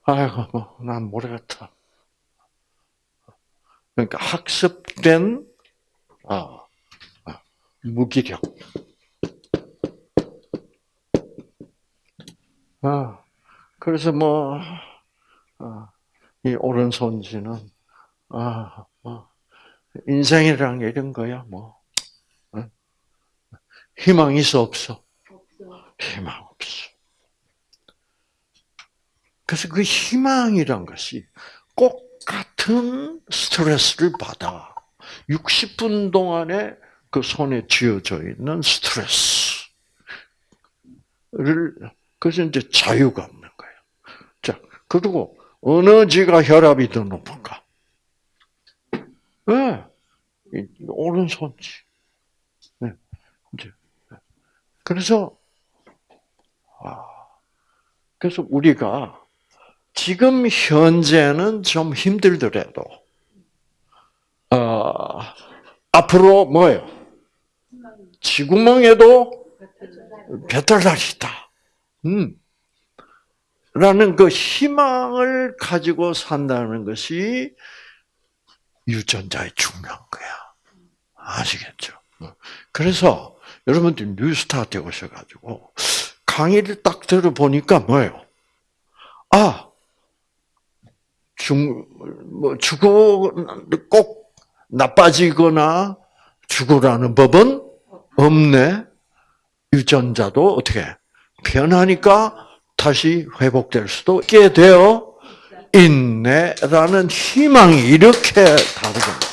아이고, 뭐, 난 모르겠다. 그러니까 학습된 아, 아, 무기력. 아, 그래서 뭐, 아, 이 오른손지는, 아, 뭐, 인생이란 게 이런 거야, 뭐. 어? 희망 있어, 없어? 없어. 희망 없어. 그래서 그 희망이란 것이 꼭 같은 스트레스를 받아. 60분 동안에 그 손에 쥐어져 있는 스트레스를, 그래서 이제 자유가 없는 거예요. 자, 그리고 어느 지가 혈압이 더 높은가? 네. 이 오른손지. 네. 그래서, 아, 그래서 우리가 지금 현재는 좀 힘들더라도, 어, 앞으로 뭐예요? 지구멍에도 배탈날이 있다. 음. 라는 그 희망을 가지고 산다는 것이 유전자의 중요한 거야. 아시겠죠? 그래서 여러분들 뉴스타트에 오셔가지고 강의를 딱 들어보니까 뭐예요? 아, 죽, 뭐, 죽어, 꼭 나빠지거나 죽으라는 법은 없네. 유전자도 어떻게 변하니까 다시 회복될 수도 있게 되어 있네라는 희망이 이렇게 다르거든요.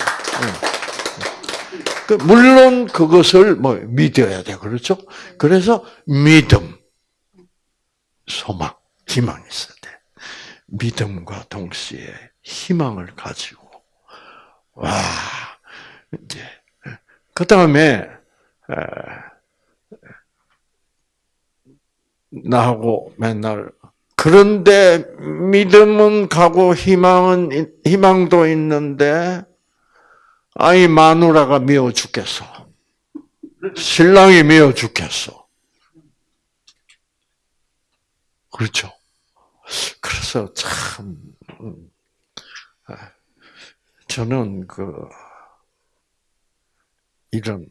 그 물론 그것을 뭐 믿어야 돼, 그렇죠? 그래서 믿음, 소망, 희망이 있어야 돼. 믿음과 동시에 희망을 가지고 와 이제 그 다음에 나하고 맨날 그런데 믿음은 가고 희망은 희망도 있는데 아이 마누라가 미워 죽겠어. 신랑이 미워 죽겠어. 그렇죠. 그래서 참 음, 아, 저는 그 이런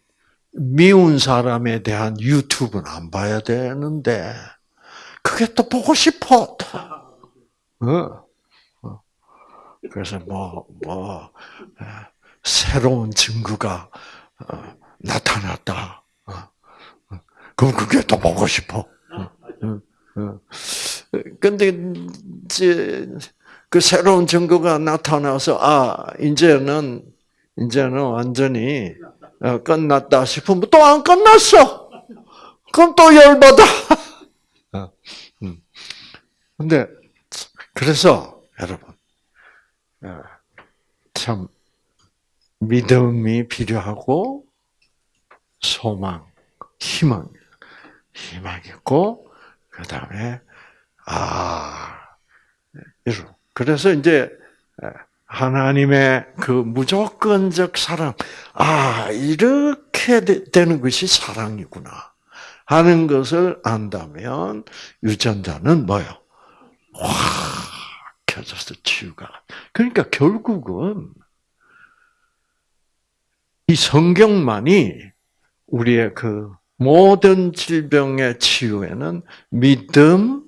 미운 사람에 대한 유튜브는 안 봐야 되는데 그게 또 보고 싶어. 또. 어. 어. 그래서 뭐 뭐. 새로운 증거가 어, 나타났다. 어, 그럼 그게 더 보고 싶어. 근데 이제 그 새로운 증거가 나타나서 아 이제는 이제는 완전히 어, 끝났다 싶으면 또 안 끝났어. 그럼 또 열받아. 근데 그래서 여러분 참 믿음이 필요하고 소망, 희망, 희망 있고 그 다음에, 아, 이런. 그래서 이제, 하나님의 그 무조건적 사랑, 아, 이렇게 되- 되는 것이 사랑이구나. 하는 것을 안다면, 유전자는 뭐요? 확 켜져서 치유가. 그러니까 결국은, 이 성경만이 우리의 그 모든 질병의 치유에는 믿음,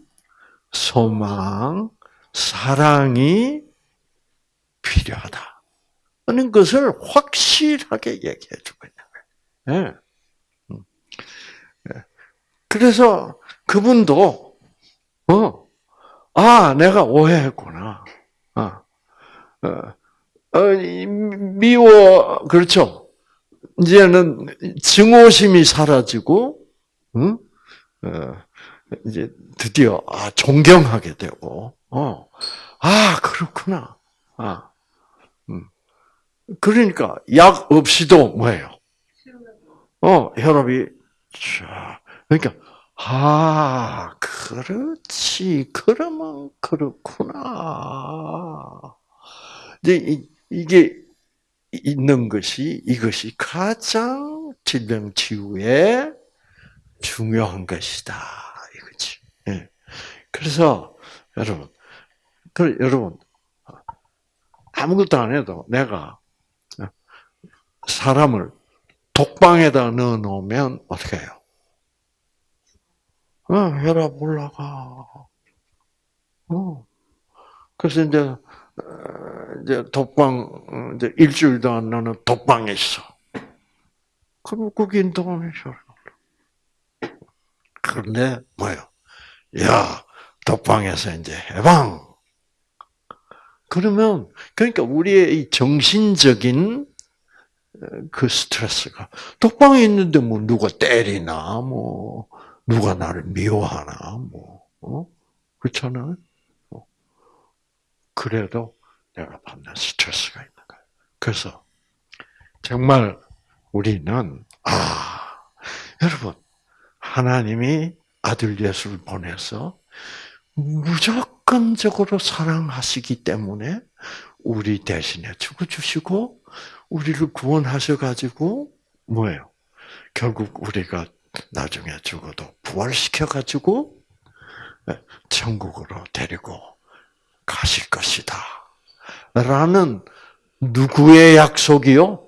소망, 사랑이 필요하다. 하는 것을 확실하게 얘기해 주고 있는 거예요. 그래서 그분도, 어, 아, 내가 오해했구나. 어, 어, 어, 이 미워, 그렇죠. 이제는 증오심이 사라지고, 응? 어, 이제 드디어 아 존경하게 되고, 어, 아 그렇구나, 아, 음. 그러니까 약 없이도 뭐예요? 어, 혈압이 쫙. 그러니까 아 그렇지, 그러면 그렇구나. 이제 이- 이게 있는 것이 이것이 가장 질병 치유에 중요한 것이다 이거지. 예. 그래서 여러분, 그 여러분 아무것도 안 해도 내가 사람을 독방에다 넣어 놓으면 어떻게 해요? 어, 혈압 올라가. 어. 그래서 이제 어, 이제 독방 어, 이제 일주일도 안 나는 독방에 있어. 그럼 거긴 도움이 잘. 그런데 뭐요? 야 독방에서 이제 해방. 그러면 그러니까 우리의 이 정신적인 어, 그 스트레스가 독방에 있는데 뭐 누가 때리나 뭐 누가 나를 미워하나 뭐 어? 그렇잖아요. 어. 그래도 내가 받는 스트레스가 있는 거예요. 그래서 정말 우리는 아 여러분 하나님이 아들 예수를 보내서 무조건적으로 사랑하시기 때문에 우리 대신에 죽어주시고 우리를 구원하셔가지고 뭐예요? 결국 우리가 나중에 죽어도 부활시켜가지고 천국으로 데리고 가실 것이다. 라는 누구의 약속이요?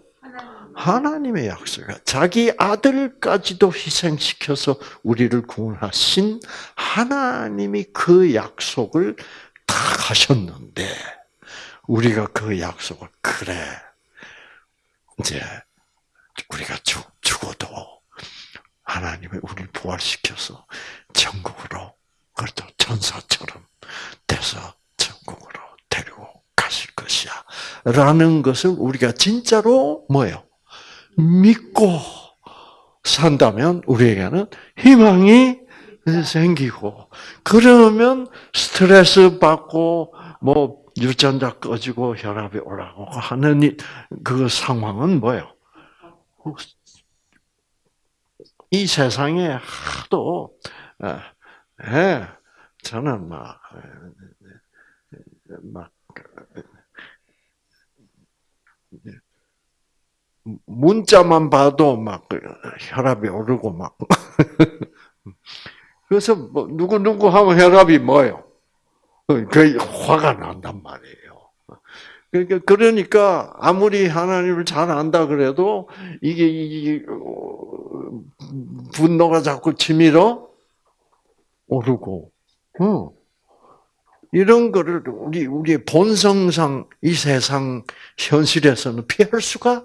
하나님의 약속이야. 자기 아들까지도 희생시켜서 우리를 구원하신 하나님이 그 약속을 다 하셨는데, 우리가 그 약속을, 그래. 이제, 우리가 죽, 죽어도 하나님이 우리를 부활시켜서 천국으로, 그래도 천사처럼 돼서 천국으로 데리고 가실 것이야. 라는 것을 우리가 진짜로 뭐예요? 믿고 산다면 우리에게는 희망이 생기고 그러면 스트레스 받고 뭐 유전자 꺼지고 혈압이 올라가고 하는 이- 그 상황은 뭐예요? 이 세상에 하도 예, 예, 저는 막, 막 문자만 봐도 막 혈압이 오르고 막 그래서 뭐 누구 누구 하면 혈압이 뭐요? 그 화가 난단 말이에요. 그러니까 그러니까 아무리 하나님을 잘 안다 그래도 이게 이 어, 분노가 자꾸 치밀어 오르고, 어. 이런 거를 우리 우리의 본성상 이 세상 현실에서는 피할 수가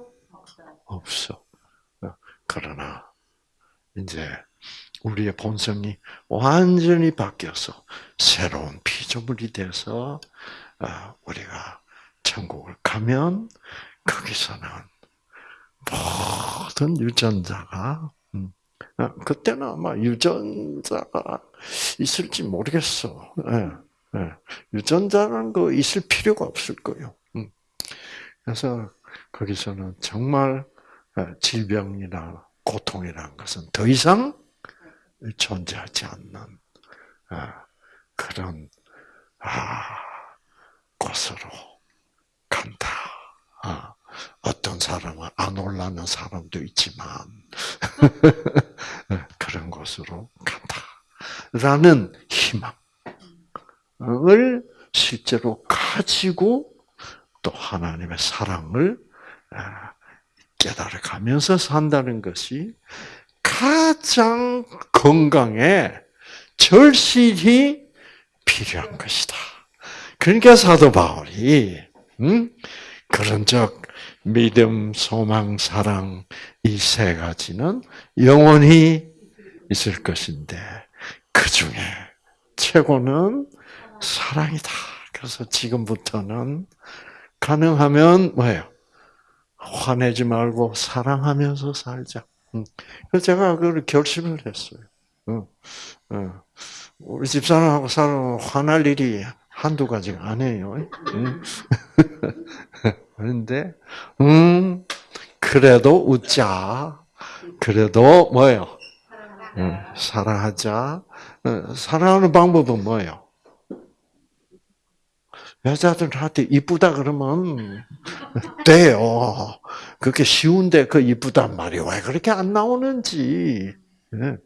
없어. 그러나 이제 우리의 본성이 완전히 바뀌어서 새로운 피조물이 돼서 아, 우리가 천국을 가면 거기서는 모든 유전자가 음, 아, 그때는 아마 유전자가 있을지 모르겠어. 예, 예. 유전자라는 거 있을 필요가 없을 거예요. 음. 그래서 거기서는 정말 어, 질병이나 고통이라는 것은 더 이상 존재하지 않는 아, 그런 아, 곳으로 간다. 아, 어떤 사람은 안 올라는 사람도 있지만 그런 곳으로 간다. 라는 희망을 실제로 가지고 또 하나님의 사랑을 아, 깨달아 가면서 산다는 것이 가장 건강에 절실히 필요한 것이다. 그러니까 사도 바울이 음? 그런즉 믿음, 소망, 사랑 이 세 가지는 영원히 있을 것인데 그 중에 최고는 사랑이다. 그래서 지금부터는 가능하면 뭐예요? 화내지 말고 사랑하면서 살자. 음. 그래서 제가 그걸 결심을 했어요. 우리 집사람하고 살면 화날 일이 한두 가지가 아니에요. 응? 그런데, 음, 그래도 웃자. 그래도 뭐예요? 응, 사랑하자. 어, 사랑하는 방법은 뭐예요? 여자들한테 이쁘다 그러면 돼요. 그게 쉬운데 그 이쁘단 말이 왜 그렇게 안 나오는지. 예.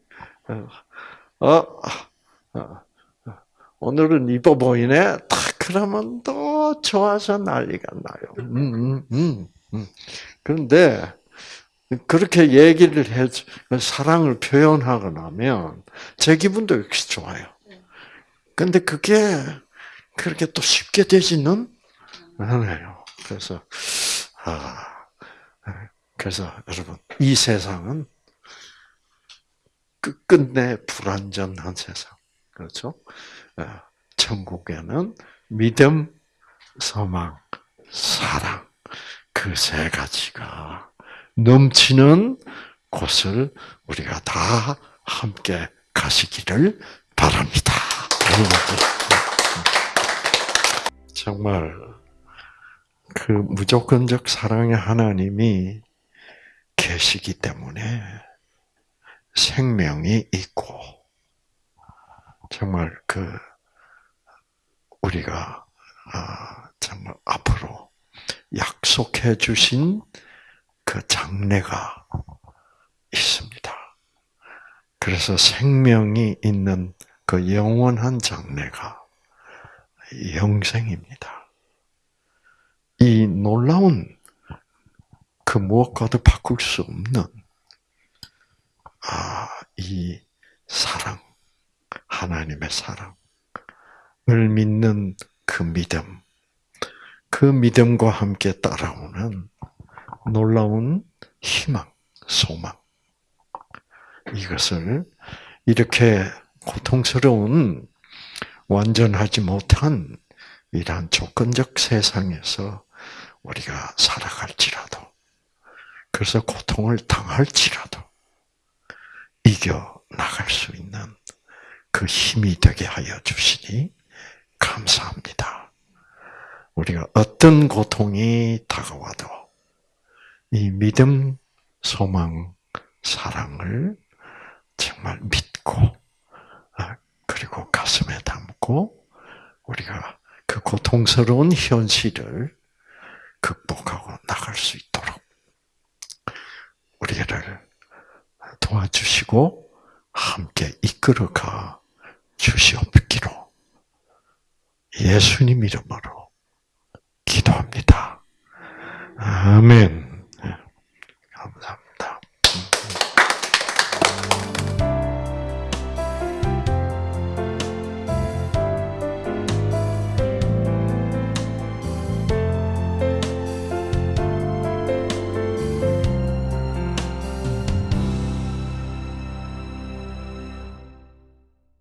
어, 어, 오늘은 이뻐 보이네. 딱 그러면 또 좋아서 난리가 나요. 음, 음, 음, 음. 그런데 그렇게 얘기를 해 사랑을 표현하고 나면 제 기분도 역시 좋아요. 근데 그게 그렇게 또 쉽게 되지는 않아요. 그래서 아 그래서 여러분 이 세상은 끝끝내 불완전한 세상 그렇죠? 아, 천국에는 믿음, 소망, 사랑 그 세 가지가 넘치는 곳을 우리가 다 함께 가시기를 바랍니다. 정말 그 무조건적 사랑의 하나님이 계시기 때문에 생명이 있고 정말 그 우리가 아, 정말 앞으로 약속해 주신 그 장래가 있습니다. 그래서 생명이 있는 그 영원한 장래가 영생입니다. 이 놀라운 그 무엇과도 바꿀 수 없는 아, 이 사랑, 하나님의 사랑을 믿는 그 믿음, 그 믿음과 함께 따라오는 놀라운 희망, 소망. 이것을 이렇게 고통스러운 완전하지 못한 이러한 조건적 세상에서 우리가 살아갈지라도, 그래서 고통을 당할지라도, 이겨 나갈 수 있는 그 힘이 되게 하여 주시니 감사합니다. 우리가 어떤 고통이 다가와도 이 믿음, 소망, 사랑을 정말 믿고 아, 그리고 가슴에 담고 우리가 그 고통스러운 현실을 극복하고 나갈 수 있도록 우리를 도와주시고 함께 이끌어가 주시옵기로 예수님 이름으로 기도합니다. 아멘. 네, 감사합니다.